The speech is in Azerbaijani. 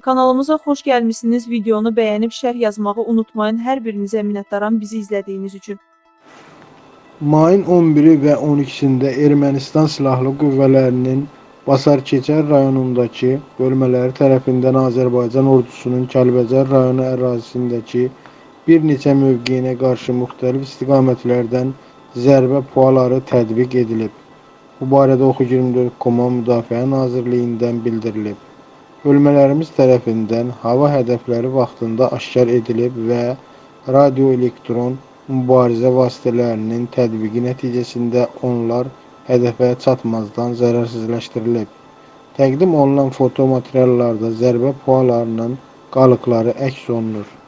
Kanalımıza xoş gəlmisiniz. Videonu bəyənib şərh yazmağı unutmayın. Hər birinizə minnətdaram bizi izlədiyiniz üçün. Mayın 11-i və 12-sində Ermənistan Silahlı Qüvvələrinin Basarkeçər rayonundakı bölmələri tərəfindən Azərbaycan ordusunun Kəlbəcər rayonu ərazisindəki bir neçə mövqeyinə qarşı müxtəlif istiqamətlərdən zərbə puaları tətbiq edilib. Bu barədə Oxu24.com Müdafiə Nazirliyindən bildirilib. Bölmələrimiz tərəfindən hava hədəfləri vaxtında aşkar edilib və radioelektron mübarizə vasitələrinin tətbiqi nəticəsində onlar hədəfə çatmazdan zərərsizləşdirilib. Təqdim olunan foto materiallarda zərbə pualarının qalıqları əks olunur.